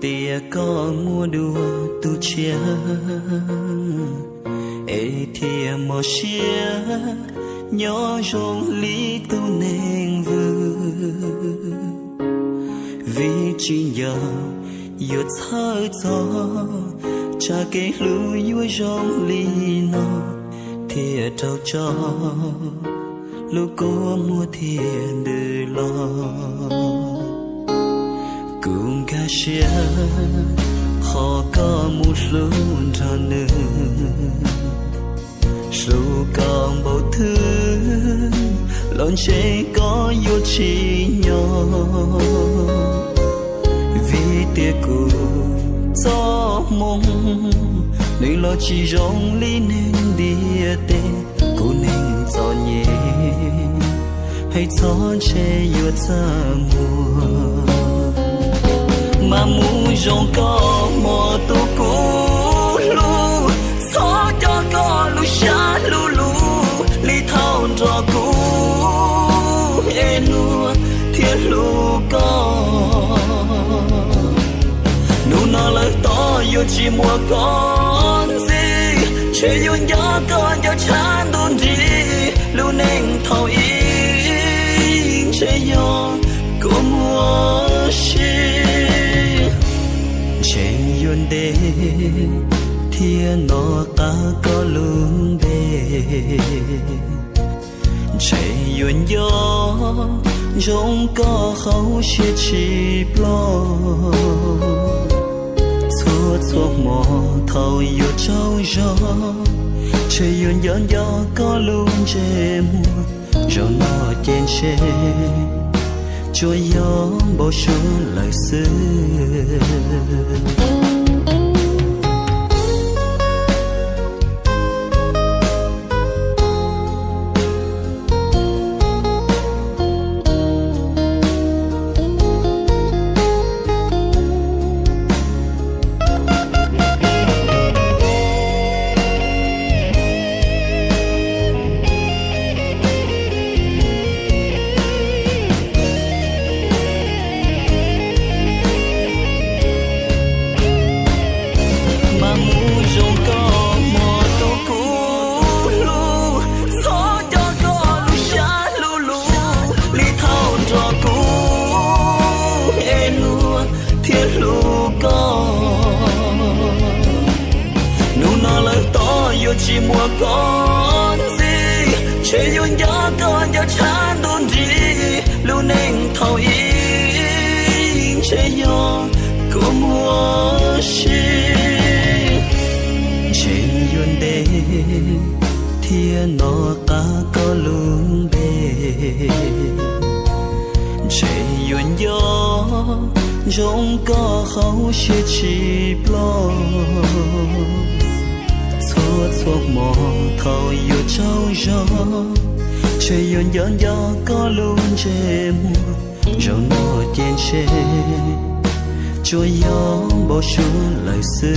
tia có mua đùa tu chia ê thia mò chia nhỏ rong lý tu nên vư. Vì chỉ nhờ yêu thơ gió, cha cái lưu yêu rong lý nó thia trâu cho, lúc cô mua thiền đời lo xia khó có một luôn cho nữa dù còn bao thứ lon chế có yêu chi nhỏ vì tia cụ gió mong nên lo chỉ rong lý nên đi tê cô nên gió nhẹ hay gió che yêu ta mùa mà mu rong có mò tu cũ lu. Gió cho có lu xa lu lu li thao cho cũ. E nu thiên lu có. Nu nó lời to yêu chỉ mua con gì, chỉ yêu nhớ con cho chán đồn gì lu nén thầu ý, chỉ yêu đê thiên nó ta có lương đê. Chạy yuan gió giống có khâu chia chi lo xua xua mò thầu yêu trâu gió, chạy yuan gió gió có lương chê mùa rồi nó trên chê cho gió bao xuân lời xưa. Thiết thiên lu có nụ nó lời to yêu chỉ mua con gì chỉ yêu nhớ con cho chán đồn gì lu nên thâu ý chỉ yêu có mùa xin chỉ yêu đê thiên nó ta có lương giống có khâu chia chi lo xua xua mò thầu yêu trâu gió trên yun gió gió có luôn chê mùa rồi mò tiền chê cho gió bao xuân lời xưa